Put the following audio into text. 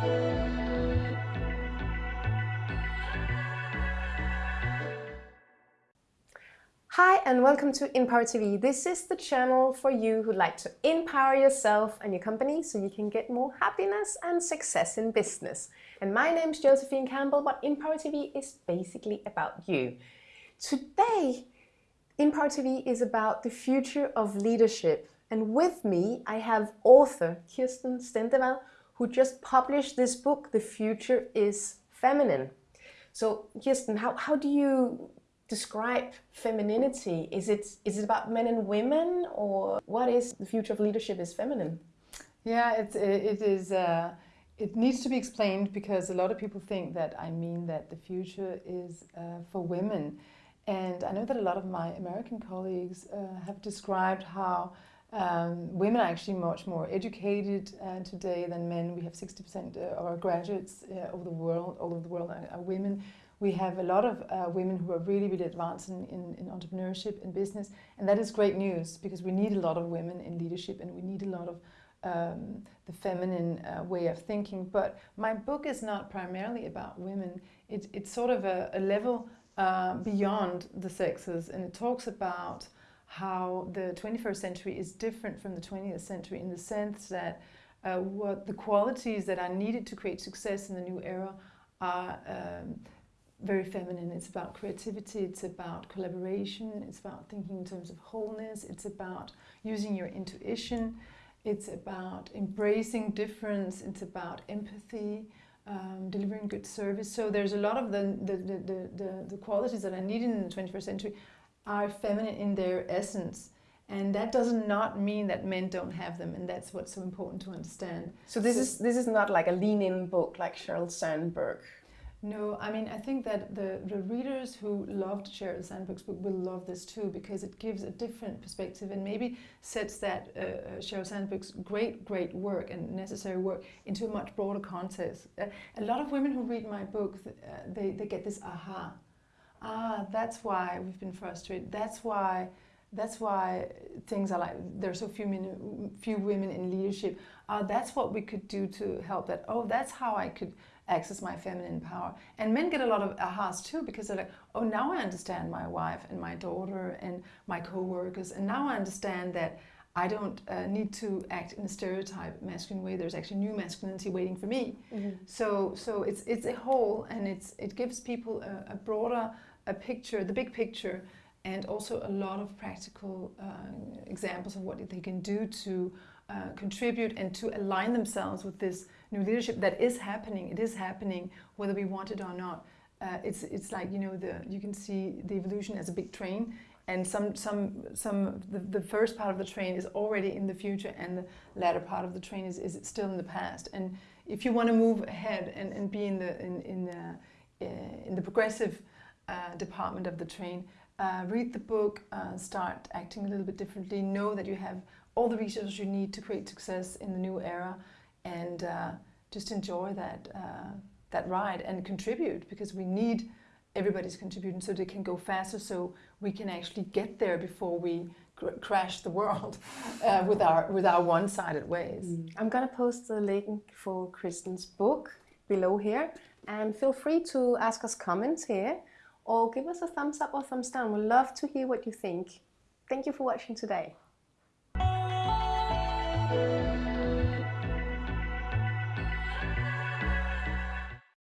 Hi and welcome to Empower TV. This is the channel for you who like to empower yourself and your company so you can get more happiness and success in business. And my name is Josephine Campbell, but Empower TV is basically about you. Today, Empower TV is about the future of leadership. And with me, I have author Kirsten Stendevad, who just published this book, The Future is Feminine. So Kirsten, how, how do you describe femininity? Is it is it about men and women, or what is the future of leadership is feminine? Yeah, it, it is. Uh, it needs to be explained because a lot of people think that I mean that the future is uh, for women, and I know that a lot of my American colleagues uh, have described how. Um, women are actually much more educated uh, today than men. We have 60% uh, of our graduates uh, over the world, all over the world are, are women we have a lot of uh, women who are really, really advanced in, in, in, entrepreneurship and business. And that is great news because we need a lot of women in leadership and we need a lot of um, the feminine uh, way of thinking. But my book is not primarily about women. It, it's sort of a, a level uh, beyond the sexes and it talks about how the 21st century is different from the 20th century in the sense that uh, what the qualities that are needed to create success in the new era are um, very feminine. It's about creativity, it's about collaboration, it's about thinking in terms of wholeness, it's about using your intuition, it's about embracing difference, it's about empathy, um, delivering good service. So there's a lot of the, the, the, the, the qualities that are needed in the 21st century are feminine in their essence. And that does not mean that men don't have them, and that's what's so important to understand. So this so, is this is not like a lean-in book like Sheryl Sandberg. No, I mean, I think that the, the readers who loved Sheryl Sandberg's book will love this too because it gives a different perspective and maybe sets that uh, uh Sheryl Sandberg's great, great work and necessary work into a much broader context. Uh, a lot of women who read my book, uh, they, they get this aha. Ah, that's why we've been frustrated. That's why that's why things are like there are so few men, few women in leadership. Uh, that's what we could do to help that. Oh, that's how I could access my feminine power. And men get a lot of ahas too because they're like, oh, now I understand my wife and my daughter and my co-workers. And now I understand that I don't uh, need to act in a stereotype masculine way. There's actually new masculinity waiting for me. Mm -hmm. So, so it's it's a whole, and it's it gives people a, a broader a picture, the big picture, and also a lot of practical uh, examples of what they can do to uh, contribute and to align themselves with this new leadership that is happening. It is happening whether we want it or not. Uh, it's it's like you know the you can see the evolution as a big train, and some some some the, the first part of the train is already in the future, and the latter part of the train is, is still in the past. And if you want to move ahead and, and be in the in in the, uh, in the progressive uh, department of the train, uh, read the book, uh, start acting a little bit differently. Know that you have all the resources you need to create success in the new era and uh, just enjoy that, uh, that ride and contribute because we need everybody's contributing so they can go faster so we can actually get there before we cr crash the world uh, with our with our one-sided ways. Mm. I'm gonna post the link for Kristen's book below here and feel free to ask us comments here or give us a thumbs up or thumbs down. We'd love to hear what you think. Thank you for watching today.